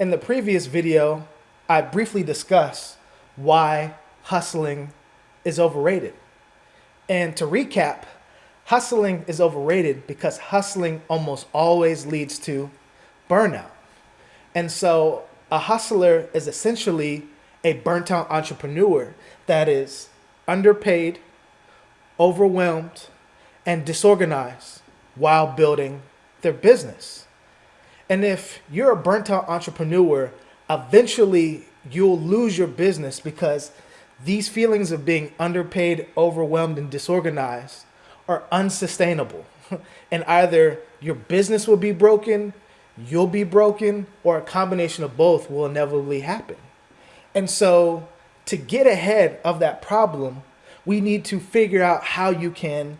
In the previous video, I briefly discussed why hustling is overrated. And to recap, hustling is overrated because hustling almost always leads to burnout. And so a hustler is essentially a burnt out entrepreneur that is underpaid, overwhelmed, and disorganized while building their business. And if you're a burnt out entrepreneur, eventually you'll lose your business because these feelings of being underpaid, overwhelmed, and disorganized are unsustainable. and either your business will be broken, you'll be broken, or a combination of both will inevitably happen. And so, to get ahead of that problem, we need to figure out how you can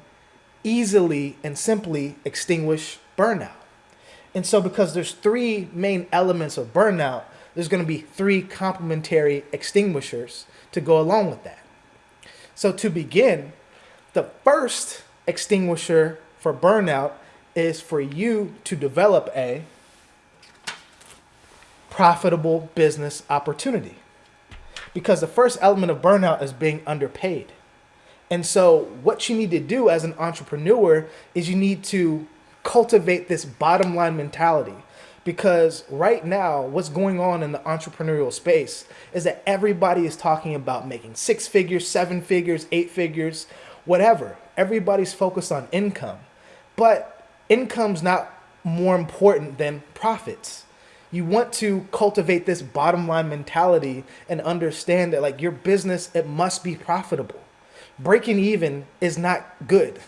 easily and simply extinguish burnout. And so, because there's three main elements of burnout, there's going to be three complementary extinguishers to go along with that. So, to begin, the first extinguisher for burnout is for you to develop a profitable business opportunity. Because the first element of burnout is being underpaid. And so, what you need to do as an entrepreneur is you need to cultivate this bottom line mentality. Because right now, what's going on in the entrepreneurial space is that everybody is talking about making six figures, seven figures, eight figures, whatever. Everybody's focused on income. But income's not more important than profits. You want to cultivate this bottom line mentality and understand that like your business, it must be profitable. Breaking even is not good.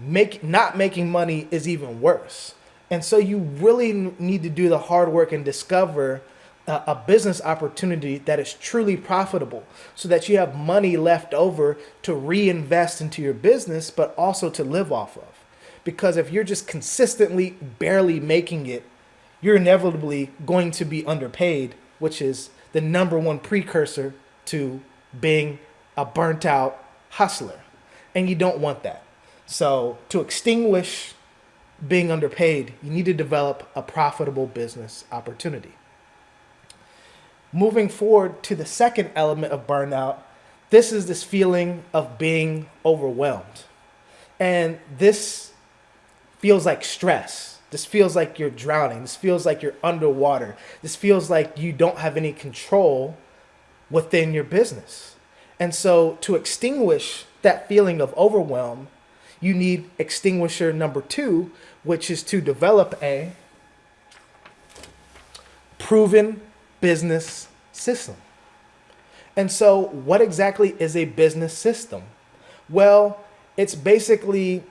Make not making money is even worse. And so you really need to do the hard work and discover a, a business opportunity that is truly profitable so that you have money left over to reinvest into your business, but also to live off of. Because if you're just consistently barely making it, you're inevitably going to be underpaid, which is the number one precursor to being a burnt out hustler. And you don't want that. So, to extinguish being underpaid, you need to develop a profitable business opportunity. Moving forward to the second element of burnout, this is this feeling of being overwhelmed. And this feels like stress. This feels like you're drowning. This feels like you're underwater. This feels like you don't have any control within your business. And so, to extinguish that feeling of overwhelm, you need extinguisher number two, which is to develop a proven business system. And so, what exactly is a business system? Well, it's basically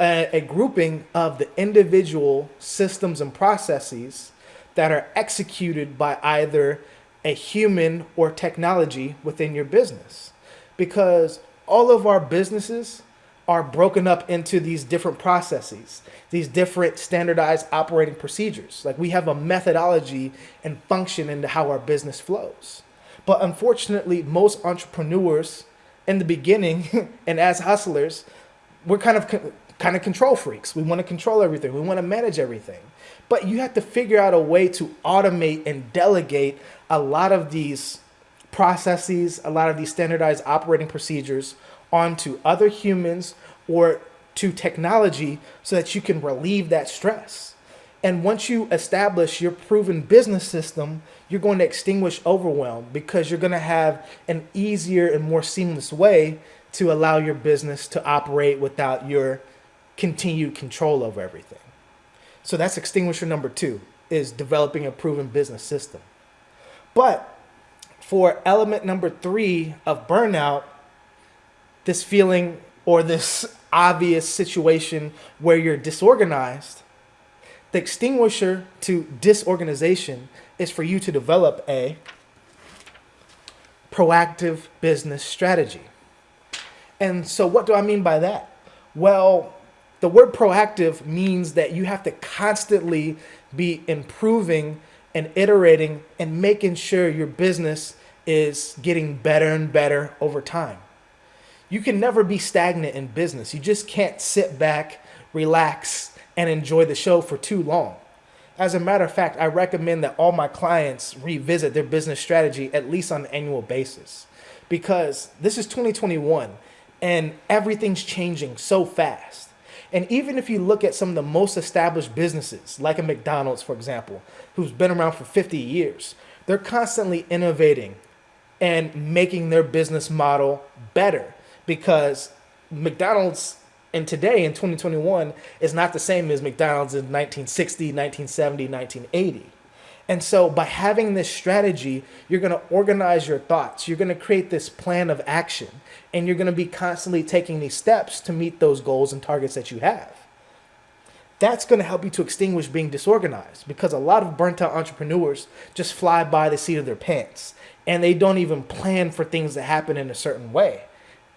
a, a, grouping of the individual systems and processes that are executed by either a human or technology within your business. Because all of our businesses are broken up into these different processes, these different standardized operating procedures. Like we have a methodology and function into how our business flows. But unfortunately, most entrepreneurs in the beginning and as hustlers, we're kind of kind of control freaks. We want to control everything. We want to manage everything. But you have to figure out a way to automate and delegate a lot of these processes, a lot of these standardized operating procedures onto other humans or to technology so that you can relieve that stress. And once you establish your proven business system, you're going to extinguish overwhelm because you're going to have an easier and more seamless way to allow your business to operate without your continued control over everything. So that's extinguisher number two is developing a proven business system. But for element number three of burnout, this feeling or this obvious situation where you're disorganized, the extinguisher to disorganization is for you to develop a proactive business strategy. And so, what do I mean by that? Well, the word proactive means that you have to constantly be improving and iterating and making sure your business is getting better and better over time you can never be stagnant in business. You just can't sit back, relax, and enjoy the show for too long. As a matter of fact, I recommend that all my clients revisit their business strategy at least on an annual basis because this is 2021 and everything's changing so fast. And even if you look at some of the most established businesses, like a McDonald's, for example, who's been around for 50 years, they're constantly innovating and making their business model better because McDonald's and today in 2021 is not the same as McDonald's in 1960, 1970, 1980. And so by having this strategy, you're going to organize your thoughts. You're going to create this plan of action and you're going to be constantly taking these steps to meet those goals and targets that you have. That's going to help you to extinguish being disorganized because a lot of burnt out entrepreneurs just fly by the seat of their pants and they don't even plan for things to happen in a certain way.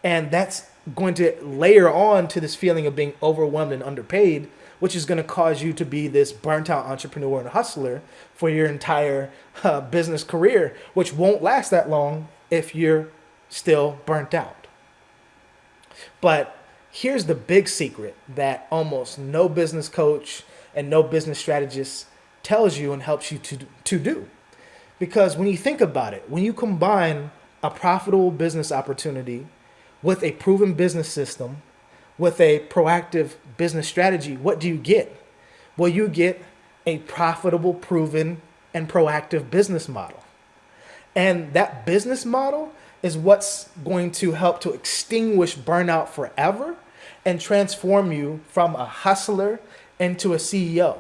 And that's going to layer on to this feeling of being overwhelmed and underpaid, which is going to cause you to be this burnt out entrepreneur and hustler for your entire uh, business career, which won't last that long if you're still burnt out. But here's the big secret that almost no business coach and no business strategist tells you and helps you to, to do. Because when you think about it, when you combine a profitable business opportunity with a proven business system, with a proactive business strategy, what do you get? Well, you get a profitable, proven, and proactive business model. And that business model is what's going to help to extinguish burnout forever and transform you from a hustler into a CEO.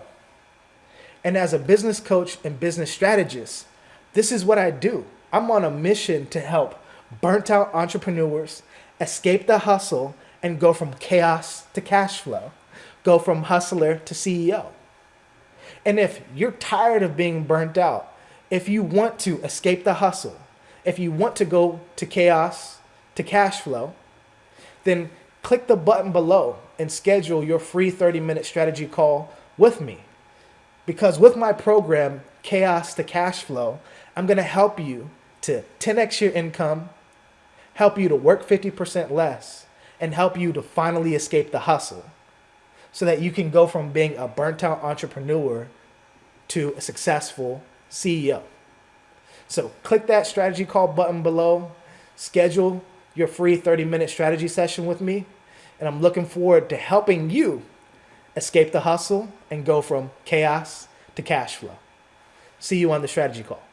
And as a business coach and business strategist, this is what I do. I'm on a mission to help burnt out entrepreneurs escape the hustle and go from chaos to cash flow, go from hustler to CEO. And if you're tired of being burnt out, if you want to escape the hustle, if you want to go to chaos to cash flow, then click the button below and schedule your free 30 minute strategy call with me. Because with my program, Chaos to Cash Flow, I'm going to help you to 10x your income, help you to work 50% less, and help you to finally escape the hustle so that you can go from being a burnt out entrepreneur to a successful CEO. So click that strategy call button below, schedule your free 30 minute strategy session with me, and I'm looking forward to helping you escape the hustle and go from chaos to cash flow. See you on the strategy call.